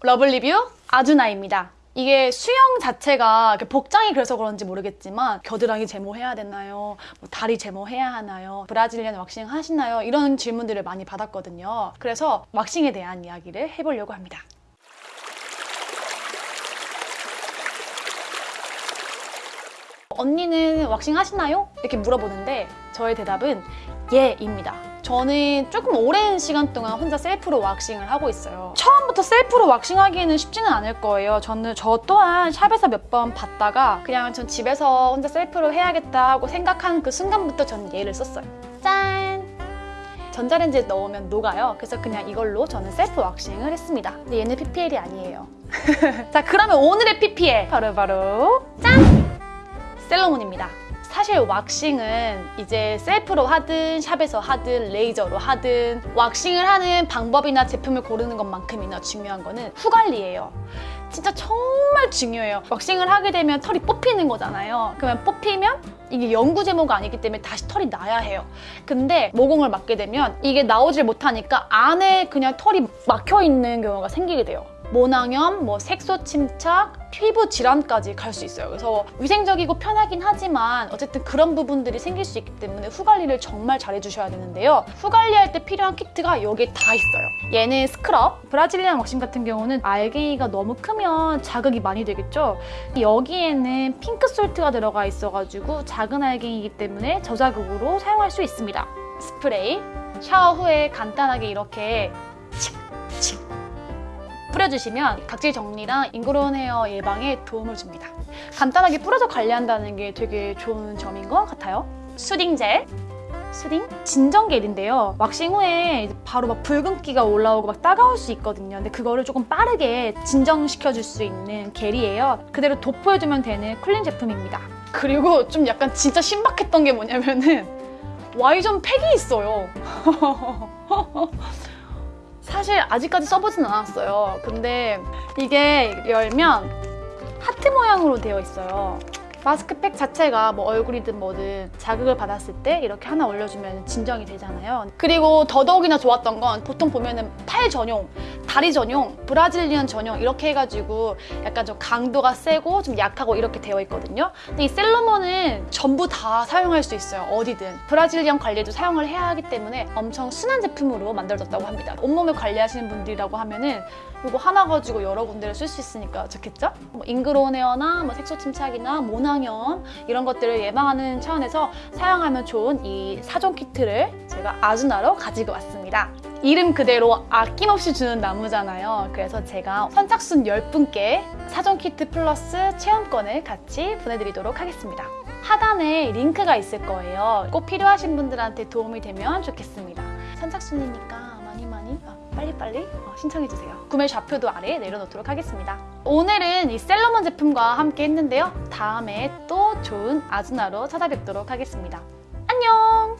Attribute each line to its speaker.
Speaker 1: 러블리뷰 아주나입니다. 이게 수영 자체가 복장이 그래서 그런지 모르겠지만 겨드랑이 제모해야 되나요? 뭐 다리 제모해야 하나요? Brazilian waxing 하시나요? 이런 질문들을 많이 받았거든요. 그래서 waxing에 대한 이야기를 해보려고 합니다. 언니는 왁싱 하시나요? 이렇게 물어보는데 저의 대답은 예입니다. 저는 조금 오랜 시간 동안 혼자 셀프로 waxing을 하고 있어요. 처음부터 셀프로 waxing하기에는 쉽지는 않을 거예요. 저는 저 또한 샵에서 몇 번 봤다가 그냥 전 집에서 혼자 셀프로 해야겠다 하고 생각한 그 순간부터 저는 얘를 썼어요. 짠! 전자레인지에 넣으면 녹아요. 그래서 그냥 이걸로 저는 셀프 waxing을 했습니다. 근데 얘는 PPL이 아니에요. 자, 그러면 오늘의 PPL 바로바로 짠! 셀러문입니다. 사실 waxing은 이제 셀프로 하든 샵에서 하든 레이저로 하든 waxing을 하는 방법이나 제품을 고르는 것만큼이나 중요한 거는 후 관리예요. 진짜 정말 중요해요. waxing을 하게 되면 털이 뽑히는 거잖아요. 그러면 뽑히면 이게 영구 제모가 아니기 때문에 다시 털이 나야 해요. 근데 모공을 맞게 되면 이게 나오질 못하니까 안에 그냥 털이 막혀 있는 경우가 생기게 돼요. 모낭염, 뭐 색소 침착, 피부 질환까지 갈 수 있어요. 그래서 위생적이고 편하긴 하지만 어쨌든 그런 부분들이 생길 수 있기 때문에 후 관리를 정말 잘 해주셔야 되는데요. 후 관리할 때 필요한 키트가 여기에 다 있어요. 얘는 스크럽, 브라질리안 왁싱 같은 경우는 알갱이가 너무 크면 자극이 많이 되겠죠. 여기에는 pink salt가 들어가 있어가지고 작은 알갱이기 때문에 저자극으로 사용할 수 있습니다. 스프레이, 샤워 후에 간단하게 이렇게 칙칙 뿌려주시면 각질 정리랑 ingrown hair 예방에 도움을 줍니다. 간단하게 뿌려서 관리한다는 게 되게 좋은 점인 것 같아요. soothing gel, soothing 진정 겔인데요. 왁싱 후에 바로 막 붉은기가 올라오고 막 따가울 수 있거든요. 근데 그거를 조금 빠르게 진정시켜줄 수 있는 겔이에요. 그대로 도포해주면 되는 cooling 제품입니다. 그리고 좀 약간 진짜 신박했던 게 뭐냐면은 Y zone 팩이 있어요. 사실 아직까지 써보진 않았어요. 근데 이게 열면 하트 모양으로 되어 있어요. 마스크팩 자체가 뭐 얼굴이든 뭐든 자극을 받았을 때 이렇게 하나 올려주면 진정이 되잖아요. 그리고 더더욱이나 좋았던 건 보통 보면은 팔 전용, 다리 전용, Brazilian 전용 이렇게 해가지고 약간 좀 강도가 세고 좀 약하고 이렇게 되어 있거든요. 근데 이 셀러몬은 전부 다 사용할 수 있어요. 어디든. 브라질리언 관리도 사용을 해야 하기 때문에 엄청 순한 제품으로 만들어졌다고 합니다. 온몸을 관리하시는 분들이라고 하면은 이거 하나 가지고 여러 군데를 쓸 수 있으니까 좋겠죠? 뭐 잉그로운 헤어나 뭐 색소 침착이나 모 낭염 이런 것들을 예방하는 차원에서 사용하면 좋은 이 사전 키트를 제가 아주나로 가지고 왔습니다. 이름 그대로 아낌없이 주는 나무잖아요. 그래서 제가 선착순 10분께 사전 키트 플러스 체험권을 같이 보내드리도록 하겠습니다. 하단에 링크가 있을 거예요. 꼭 필요하신 분들한테 도움이 되면 좋겠습니다. 선착순이니까 빨리빨리 어, 신청해주세요. 구매 좌표도 아래에 내려놓도록 하겠습니다. 오늘은 이 셀러몬 제품과 함께 했는데요. 다음에 또 좋은 아주나로 찾아뵙도록 하겠습니다. 안녕!